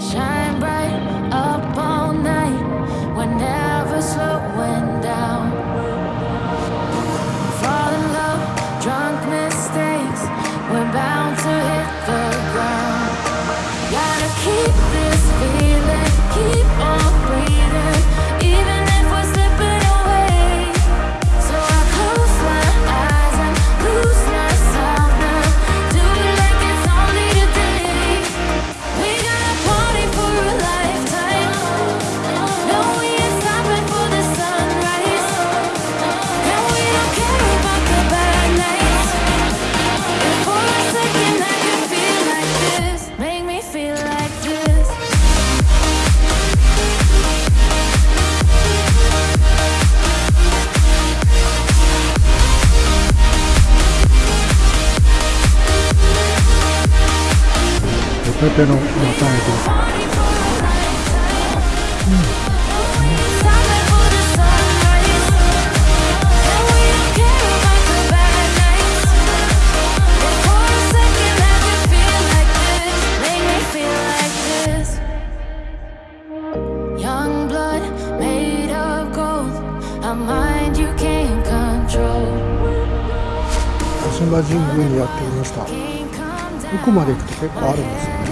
Shine bright up all night. We're never slowing down. Love, drunk mistakes. We're back. てのまたえうん鹿島神宮にやってきました奥まで行くと結構あるんですよね。